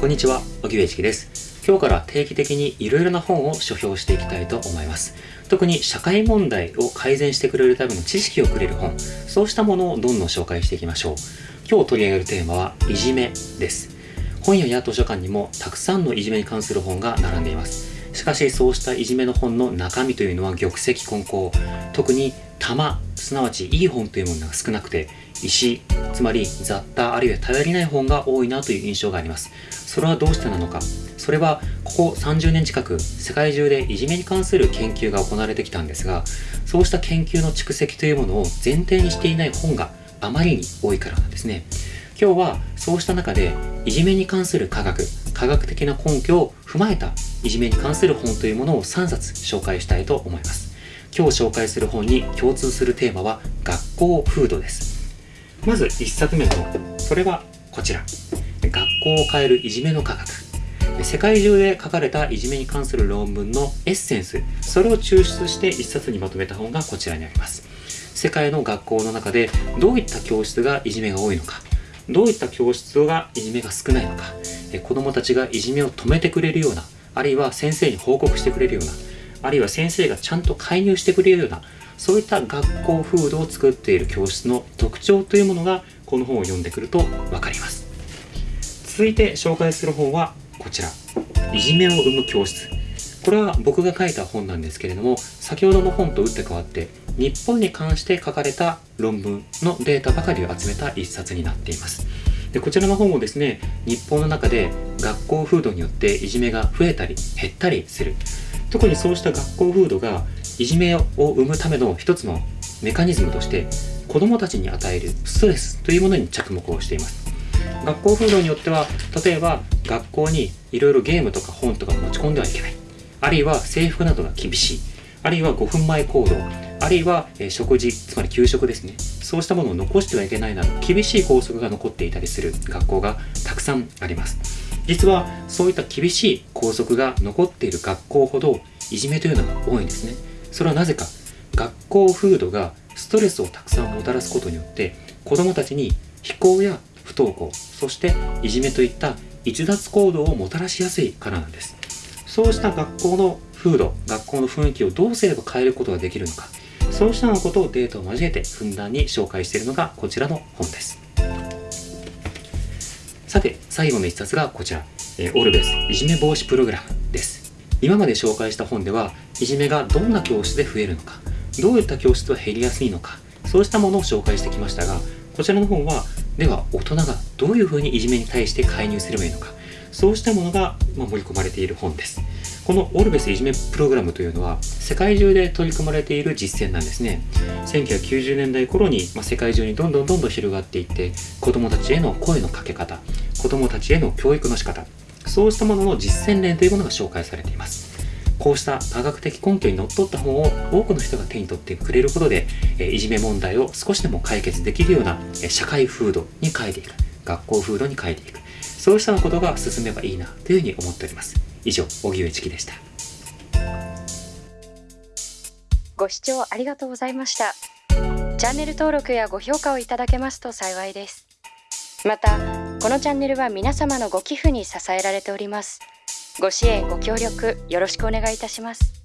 こんにちは、荻上チキです。今日から定期的にいろいろな本を書評していきたいと思います。特に社会問題を改善してくれるための知識をくれる本、そうしたものをどんどん紹介していきましょう。今日取り上げるテーマは、いじめです。本屋や図書館にもたくさんのいじめに関する本が並んでいます。しかしそうしたいじめの本の中身というのは玉石混交特に玉すなわちいい本というものが少なくて石つまり雑多あるいは頼りない本が多いなという印象があります。それはどうしてなのか。それはここ30年近く世界中でいじめに関する研究が行われてきたんですがそうした研究の蓄積というものを前提にしていない本があまりに多いからなんですね。今日はそうした中でいじめに関する科学科学的な根拠を踏まえたいじめに関する本というものを3冊紹介したいと思います。今日紹介する本に共通するテーマは学校風土です。まず1冊目の本。それはこちら。学校を変えるいじめの科学。世界中で書かれたいじめに関する論文のエッセンス。それを抽出して1冊にまとめた本がこちらにあります。世界の学校の中でどういった教室がいじめが多いのか。どういった教室がいじめが少ないのか。子どもたちがいじめを止めてくれるような。あるいは先生に報告してくれるような。あるいは先生がちゃんと介入してくれるような。そういった学校風土を作っている教室の特徴というものがこの本を読んでくると分かります。続いて紹介する本はこちら。いじめを生む教室。これは僕が書いた本なんですけれども先ほどの本と打って変わって日本に関して書かれた論文のデータばかりを集めた一冊になっています。でこちらの本もですね日本の中で学校風土によっていじめが増えたり減ったりする。特にそうした学校風土がいじめを生むための一つのメカニズムとして子どもたちに与えるストレスというものに着目をしています。学校風土によっては例えば学校にいろいろゲームとか本とか持ち込んではいけない。あるいは制服などが厳しい。あるいは5分前行動。あるいは、食事つまり給食ですね。そうしたものを残してはいけないなど厳しい校則が残っていたりする学校がたくさんあります。実はそういった厳しい校則が残っている学校ほどいじめというのが多いんですね。それはなぜか学校風土がストレスをたくさんもたらすことによって子どもたちに非行や不登校そしていじめといった逸脱行動をもたらしやすいからなんです。そうした学校の風土学校の雰囲気をどうすれば変えることができるのかそうしたようなことをデータを交えてふんだんに紹介しているのがこちらの本です。さて最後の一冊がこちら、えオルベスいじめ防止プログラム。今まで紹介した本ではいじめがどんな教室で増えるのかどういった教室は減りやすいのかそうしたものを紹介してきましたがこちらの本はでは大人がどういうふうにいじめに対して介入すればいいのかそうしたものが盛り込まれている本です。このオルベスいじめプログラムというのは世界中で取り組まれている実践なんですね。1990年代頃に、ま、世界中にどんどんどんどん広がっていって子どもたちへの声のかけ方子どもたちへの教育の仕方そうしたものの実践例というものが紹介されています。こうした科学的根拠にのっとった本を多くの人が手に取ってくれることでいじめ問題を少しでも解決できるような社会風土に変えていく学校風土に変えていく。そうしたことが進めばいいなというふうに思っております。以上荻上チキでした。ご視聴ありがとうございました。チャンネル登録やご評価をいただけますと幸いです。またこのチャンネルは皆様のご寄付に支えられております。ご支援ご協力よろしくお願いいたします。